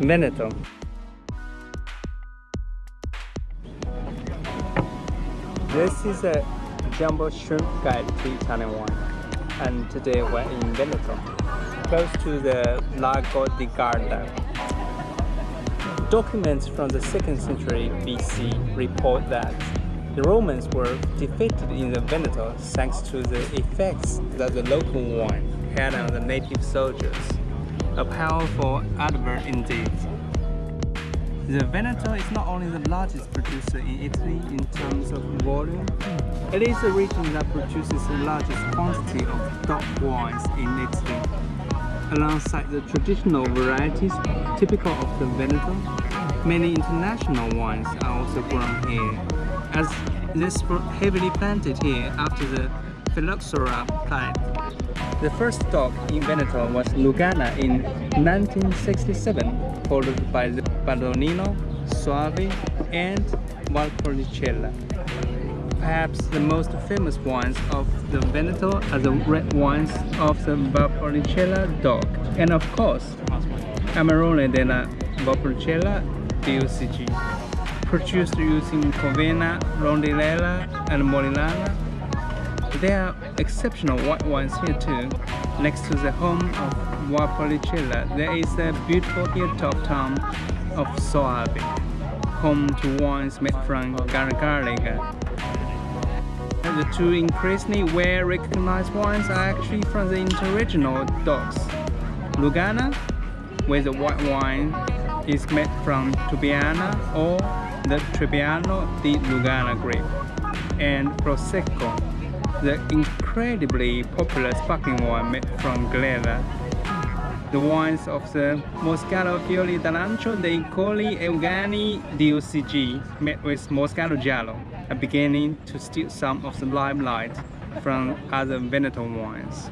Veneto. This is a Jumbo Shrimp Guide to Italian wine and today we're in Veneto, close to the Lago di Garda. Documents from the 2nd century BC report that the Romans were defeated in the Veneto thanks to the effects that the local wine had on the native soldiers. A powerful advert indeed. The Veneto is not only the largest producer in Italy in terms of volume, it is the region that produces the largest quantity of DOC wines in Italy. Alongside the traditional varieties typical of the Veneto, many international wines are also grown here, as this heavily planted here after the phylloxera plague. The first DOC in Veneto was Lugana in 1967, followed by the Bardolino, Soave and Valpolicella. Perhaps the most famous wines of the Veneto are the red wines of the Valpolicella DOC, and of course, Amarone della Valpolicella DOCG, produced using Corvina, Rondinella and Molinara there are exceptional white wines here too. Next to the home of Valpolicella, there is a beautiful hilltop town of Soave, home to wines made from Garganega. The two increasingly well-recognized wines are actually from the interregional DOCs. Lugana, where the white wine is made from Trebbiano or the Trebbiano di Lugana grape, and Prosecco, the incredibly popular sparkling wine made from Glera. The wines of the Moscato Fiori d'Arancio dei Colli Euganei DOCG made with Moscato Giallo are beginning to steal some of the limelight from other Veneto wines.